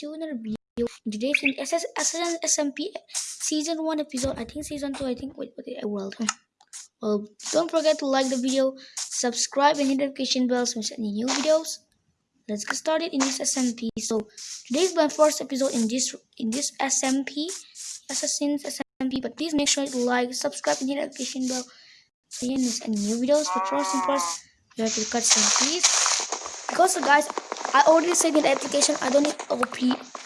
video. Today's in SS, SS, SMP season 1 episode, I think season 2, I think, wait, wait, world. Well, don't forget to like the video, subscribe and hit notification bell so we any new videos. Let's get started in this SMP. So today's my first episode in this in this SMP, Assassin's SMP. But please make sure to like, subscribe and hit notification bell so you miss any new videos. But first and first, we have to cut some please. Because guys, I already said in the application I don't need OP.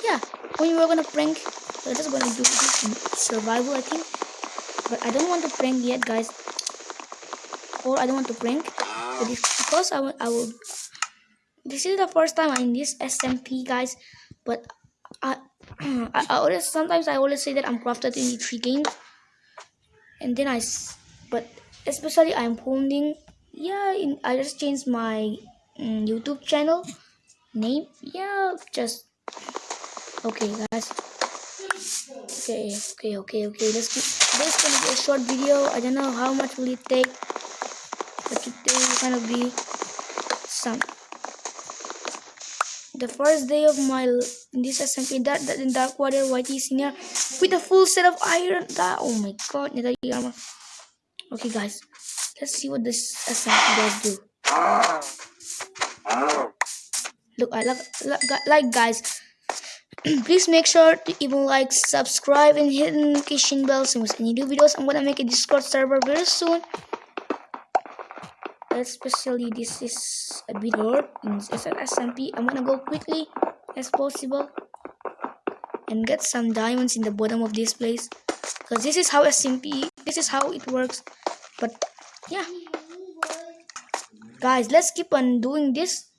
Yeah, when we were gonna prank, we're just gonna do survival, I think. But I don't want to prank yet, guys. Or I don't want to prank. But if, because I will, I will. This is the first time I'm in this SMP, guys. But I, I, I always sometimes I always say that I'm crafted in the three games, and then I, but especially I'm holding. Yeah, in, I just changed my um, YouTube channel name? Yeah just okay guys. Okay okay okay okay. Let's keep this gonna be a short video. I don't know how much will it take but today will gonna be some the first day of my this SMP that, that in dark water YT senior with a full set of iron. That oh my god okay guys let's see what this SMP does do look I like, like guys. Please make sure to even like subscribe and hit the notification bell so when any new videos i'm gonna make a discord server very soon. Especially this is a bit hard in SMP i'm gonna go quickly as possible and get some diamonds in the bottom of this place. Because this is how SMP this is how it works. But yeah. Guys let's keep on doing this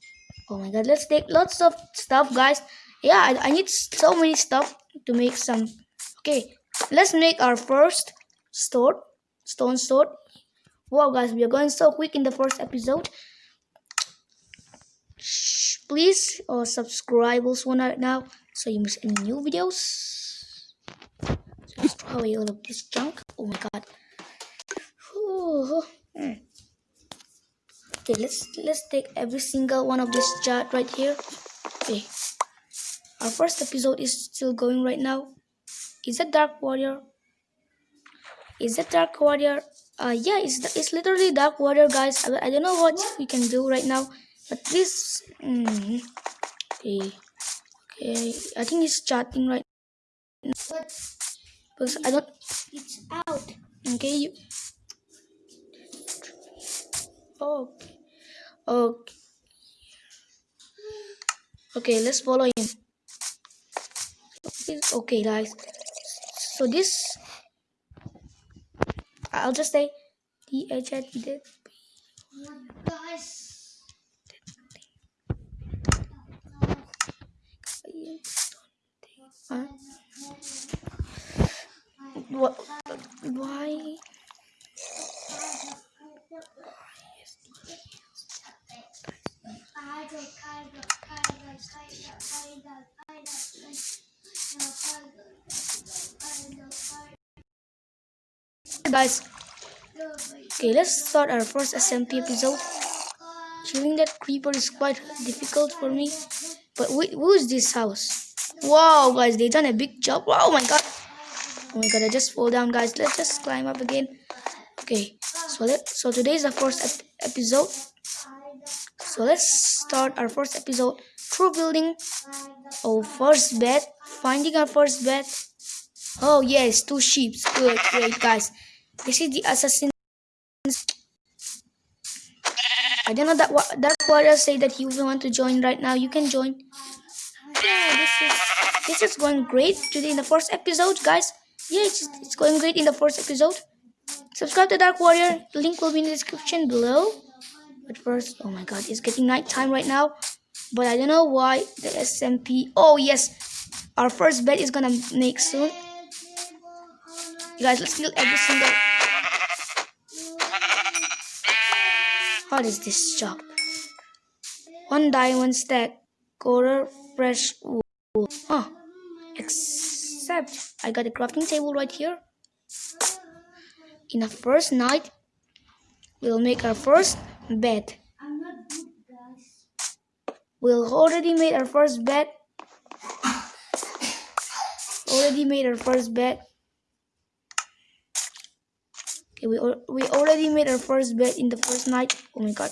oh my god let's take lots of stuff guys. Yeah I, I need so many stuff to make some. Okay let's make our first sword stone sword wow guys we are going so quick in the first episode. Shh, please uh, subscribe also right now so you miss any new videos. Throw away all of this junk. Oh my god Ooh. Mm okay let's let's take every single one of this chart right here. Okay. Our first episode is still going right now. Is that dark warrior? Is that dark warrior? Uh yeah it's it's literally dark warrior guys. I, I don't know what we can do right now but this mm, okay. Okay i think it's chatting right now. Because i don't it's out. okay you oh Okay. Okay, let's follow him. Okay, guys. So this, I'll just say the edge the guys. What? Why? Guys, okay, let's start our first SMP episode. Killing that creeper is quite difficult for me. But wait, who is this house? Wow, guys, they done a big job. Oh my god. Oh my god, I just fall down, guys. Let's just climb up again. Okay, so let so today is the first ep episode so let's start our first episode through building our first bed, finding our first bed. Oh yes, two sheep. Good, great guys. This is the assassin. I don't know that what that warrior say that he want to join right now. You can join. Yeah, this is this is going great today in the first episode, guys. Yeah, it's, it's going great in the first episode. Subscribe to Dark Warrior. The link will be in the description below. But first, oh my god, it's getting night time right now. But I don't know why the SMP. Oh yes, our first bed is gonna make soon. You guys, let's kill every single. What is this job? One diamond stack, quarter fresh wool. Huh. Except I got a crafting table right here. In the first night, we'll make our first bed. We already made our first bed. already made our first bed. Okay, we, we already made our first bed in the first night. Oh my god.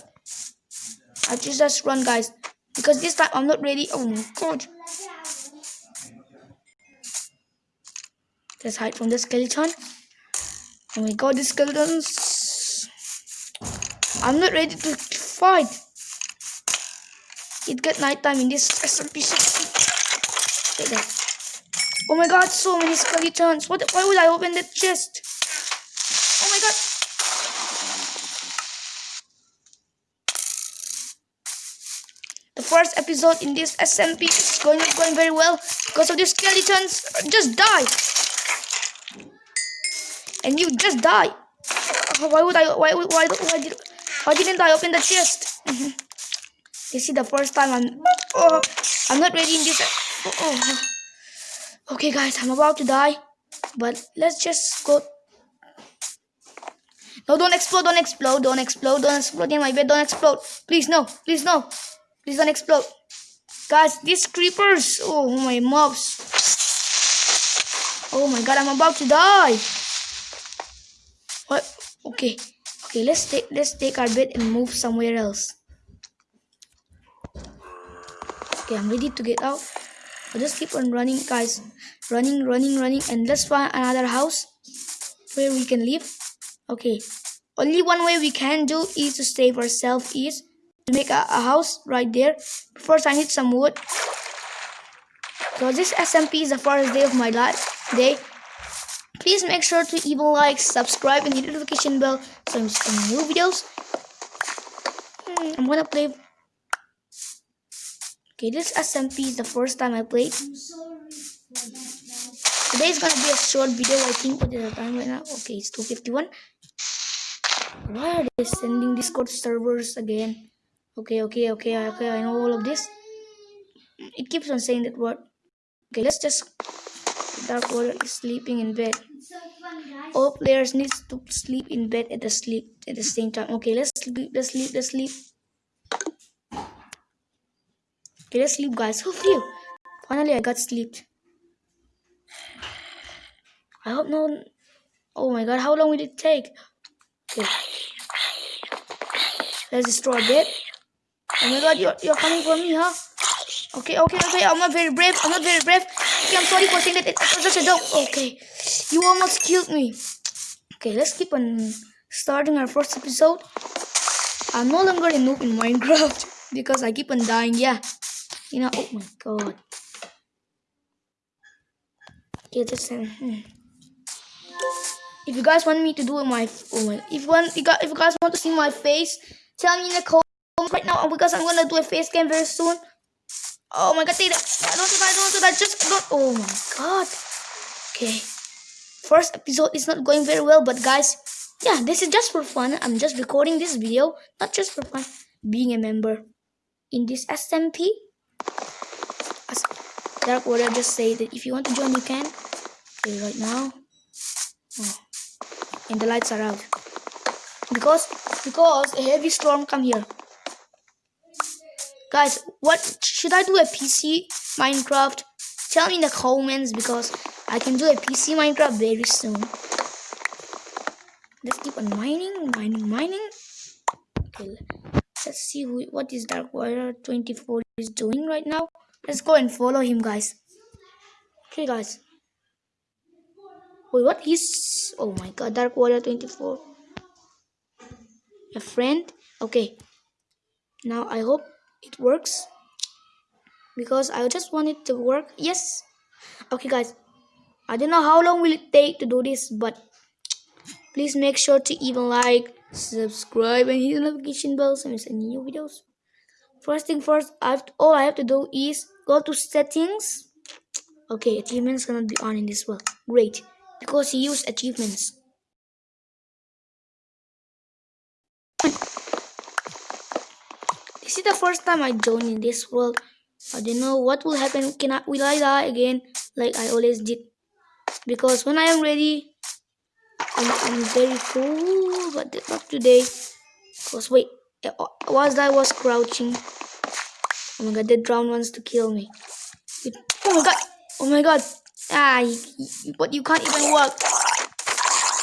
I just just run guys. Because this time I'm not ready. Oh my god. Let's hide from the skeleton. Oh my god, the skeletons. I'm not ready to fight. It got nighttime in this SMP60. Oh my god, so many skeletons. What? Why would I open that chest? Oh my god. The first episode in this SMP is going going very well because of these skeletons. Just die. And you just die. Why would I? Why? Why, why, did, why didn't I open the chest? this is the first time I'm. Oh, I'm not ready in this. Oh, oh. Okay, guys, I'm about to die. But let's just go no, don't explode, don't explode, don't explode, don't explode in my bed, don't explode. Please, no, please, no. Please don't explode. Guys, these creepers. Oh, my mobs. Oh my god, I'm about to die. What? Okay. Okay, let's take let's take our bed and move somewhere else. Okay, I'm ready to get out. I'll just keep on running, guys. Running, running, running, and let's find another house where we can live. Okay, only one way we can do is to save ourselves is to make a, a house right there. First, I need some wood. So this SMP is the first day of my life day. Please make sure to even like, subscribe, and hit the notification bell so I'm seeing new videos. Hmm, I'm gonna play. Okay, this SMP is the first time I played. Today is gonna be a short video. I think what is the time right now? Okay, it's 2:51. Why are they sending Discord servers again? Okay, okay, okay, okay, I know all of this. It keeps on saying that word. Okay, let's just... Dark Water is sleeping in bed. All players need to sleep in bed at the sleep at the same time. Okay, let's sleep, let's sleep, let's sleep. Okay, let's sleep, guys. Oh, phew. Finally, I got sleep. I hope no... Oh my god, how long will it take? Okay. Let's destroy a bit. Oh my god, you're, you're coming for me, huh? Okay, okay, okay, I'm not very brave. I'm not very brave. Okay, I'm sorry for saying that it was just a joke. Okay, you almost killed me. Okay, let's keep on starting our first episode. I'm no longer a noob in Minecraft because I keep on dying. Yeah, you know. Oh my god. Okay, just hmm. if you guys want me to do my, oh my, if you want, if you guys want to see my face Tell me in the comments right now because I'm gonna do a face cam very soon. Oh my god, take. Don't do that, don't do that. Just don't. Oh my god. Okay. First episode is not going very well, but guys, yeah, this is just for fun. I'm just recording this video, not just for fun. Being a member in this SMP. As Dark Warrior just said that if you want to join, you can. Okay, right now. Oh. And the lights are out because because a heavy storm come here guys what should i do a pc minecraft? Tell me in the comments because i can do a pc minecraft very soon. Let's keep on mining mining mining. Okay let's see who what is dark warrior 24 is doing right now. Let's go and follow him guys. Okay guys. Wait what? Is oh my god dark warrior 24 a friend? Okay. Now i hope it works? Because i just want it to work. Yes. Okay guys. I don't know how long will it take to do this but please make sure to even like subscribe and hit the notification bell so you miss any new videos. First thing first i have to, all i have to do is go to settings. Okay achievements cannot be on in this one great. Because you use achievements This is the first time I join in this world. I don't know what will happen. Can I will I die again like I always did? Because when I am ready, I'm, I'm very cool, but not today. Cause wait, was I was crouching. Oh my god, the drowned wants to kill me. Oh my god! Oh my god! Ah, but you can't even walk.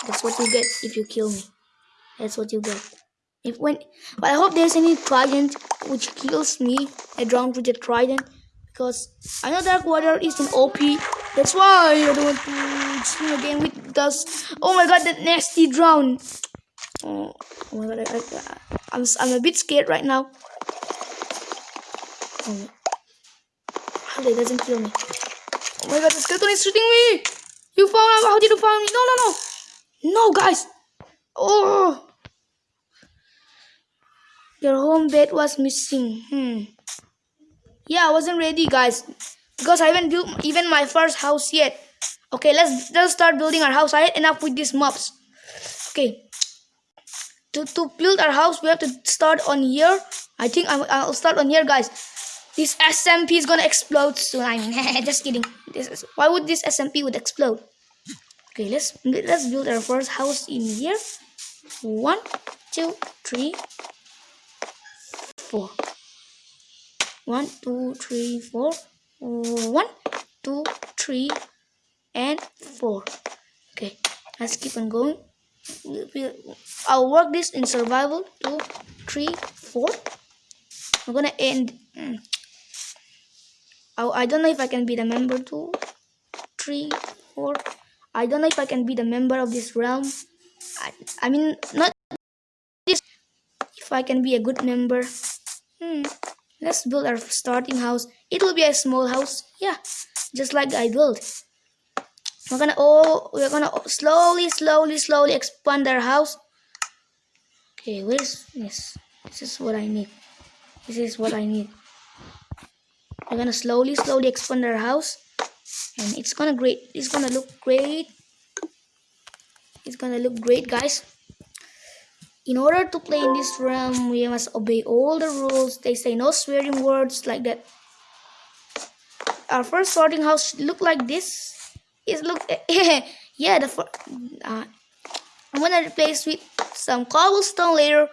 That's what you get if you kill me. That's what you get. If when, but I hope there's any trident which kills me. I drown with the trident because I know Dark Water is an OP. That's why I don't want to swim again with dust. Oh my god, that nasty drown. Oh, oh my god, I, I, I'm I'm a bit scared right now. Oh, how doesn't kill me. Oh my god, the skeleton is shooting me! You found out how did you find me? No no no! No guys! Oh your home bed was missing. Hmm. Yeah, I wasn't ready guys. Because I haven't built even my first house yet. Okay, let's let's start building our house. I had enough with these mobs. Okay. To, to build our house, we have to start on here. I think i I'll start on here, guys. This SMP is gonna explode soon. I mean, just kidding. This is why would this SMP would explode? Okay, let's let's build our first house in here. One, two, three, four. One, two, three, four. One, two, three, and four. Okay, let's keep on going. I'll work this in survival. Two, three, four. I'm gonna end. Oh, I don't know if I can be the member two, three, four. I don't know if I can be the member of this realm. I, I mean, not this. If I can be a good member. Hmm. Let's build our starting house. It will be a small house. Yeah, just like I built. We're gonna oh, we're gonna slowly, slowly, slowly expand our house. Okay, where's this? This is what I need. This is what I need we're gonna slowly slowly expand our house and it's gonna great it's gonna look great it's gonna look great guys in order to play in this realm we must obey all the rules. They say no swearing words like that. Our first sorting house look like this. It look yeah the uh, i'm gonna replace with some cobblestone later.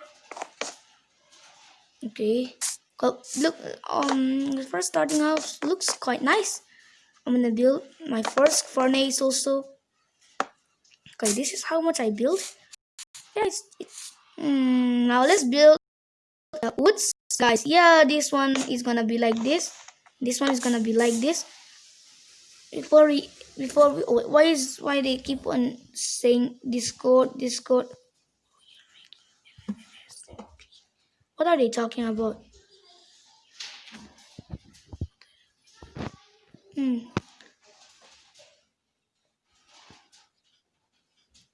Okay. Look um the first starting house looks quite nice. I'm gonna build my first furnace also. Okay this is how much i built yeah, mm, now let's build the woods. Guys yeah this one is gonna be like this. This one is gonna be like this. Before we before we why is why they keep on saying discord discord? What are they talking about? Hmm.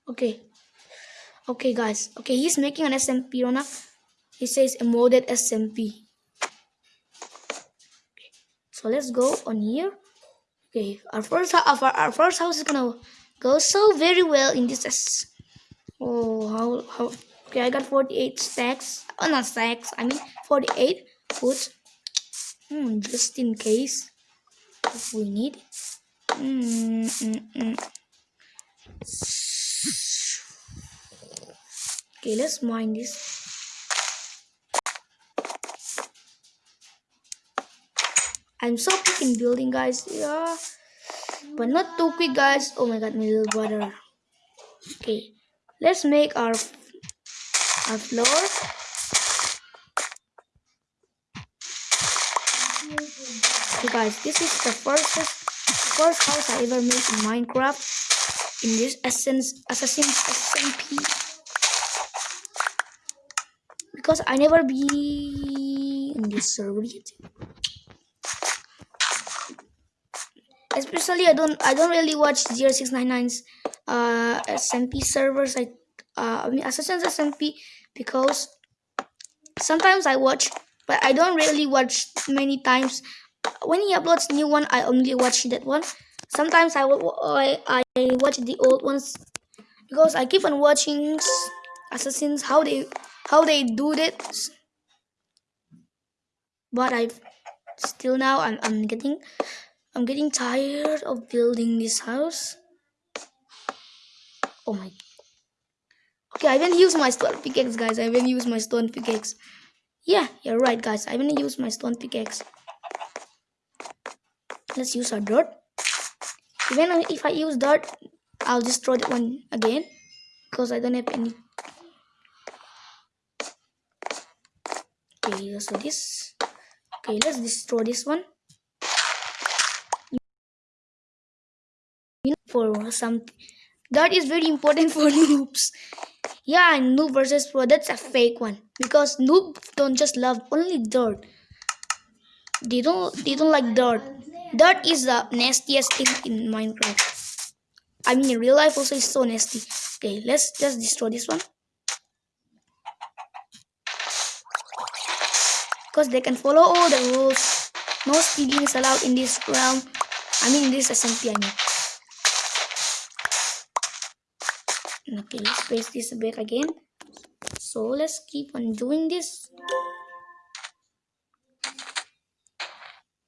Okay. Okay, guys. Okay, he's making an SMP, Rona. He says a modded SMP. Okay. So let's go on here. Okay, our first our, our first house is gonna go so very well in this. Oh, how how? Okay, I got 48 stacks. Oh, not stacks. I mean 48 foods. Hmm, just in case if we need mm, mm, mm. Okay let's mine this. I'm so quick in building guys. Yeah. But not too quick guys. Oh my god my little brother. Okay let's make our our floor. Okay guys, this is the first first house I ever made in Minecraft in this Essence Assassin's SMP. Because I never be in this server yet. Especially I don't I don't really watch 0699's uh SMP servers. I uh I mean Assassin's SMP because sometimes I watch but I don't really watch many times. When he uploads new one i only watch that one. Sometimes i i, I watch the old ones because i keep on watching assassins how they how they do it but i still now I'm, I'm getting i'm getting tired of building this house. Oh my. Okay i haven't used my stone pickaxe guys. I haven't used my stone pickaxe. Yeah you're right guys. I haven't used my stone pickaxe. Let's use our dirt. Even if I use dirt, I'll destroy that one again because I don't have any. Okay, do this. Okay, let's destroy this one. For some, that is very important for noobs. Yeah, noob versus pro. That's a fake one because noob don't just love only dirt. They don't. They don't like dirt. Dirt is the nastiest thing in Minecraft. I mean, in real life also is so nasty. Okay, let's just destroy this one. Because they can follow all the rules. No stealing is allowed in this realm. I mean, in this SMP, I mean. Okay, let's place this back again. So let's keep on doing this.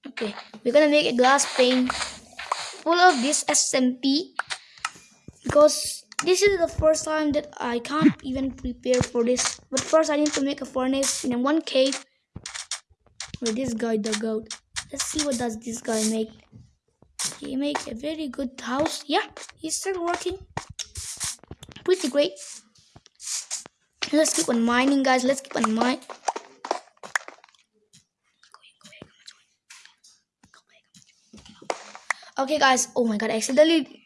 Okay, we're gonna make a glass pane full of this SMP because this is the first time that I can't even prepare for this. But first I need to make a furnace in one cave this guy dug out. Let's see what does this guy make. He make a very good house. Yeah, he's still working. Pretty great. Let's keep on mining guys. Let's keep on mining. Okay, guys. Oh my god, I accidentally.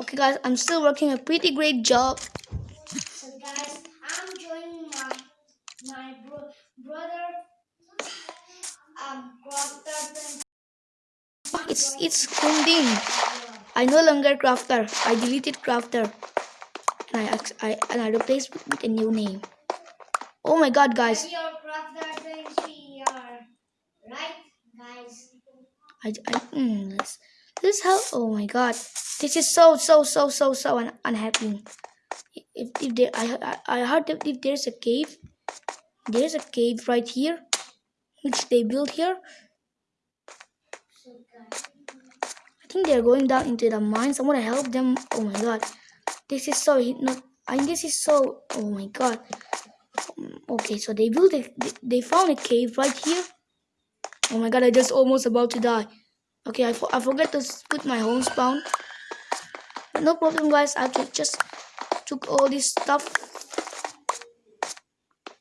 Okay, guys, I'm still working a pretty great job. So, guys, I'm joining my my bro brother. Um, crafter. It's Kunding. I no longer crafter. I deleted crafter. And I I and I replaced with a new name. Oh my god, guys. Right, guys? I, I mm, this this how oh my god this is so so so so so un, unhappy if, if there I, I I heard that if there's a cave there's a cave right here which they built here So, I think they're going down into the mine someone help them. Oh my god. This is so not I this is so oh my god. Um, okay so they built a, they, found a cave right here. Oh my god I just almost about to die. Okay I, for, I forget to put my home spawn but no problem guys. I ju- just took all this stuff.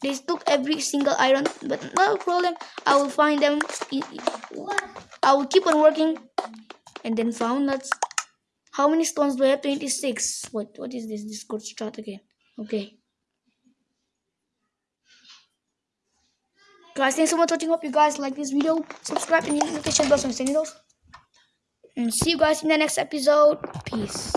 They took every single iron but no problem. I will find them. I- i-? I will keep on working and then found that how many stones do I have? 26 what what is this discord start again? Okay. Guys thanks so much for watching. Hope you guys like this video. Subscribe and hit the notification bell so you those. and see you guys in the next episode. Peace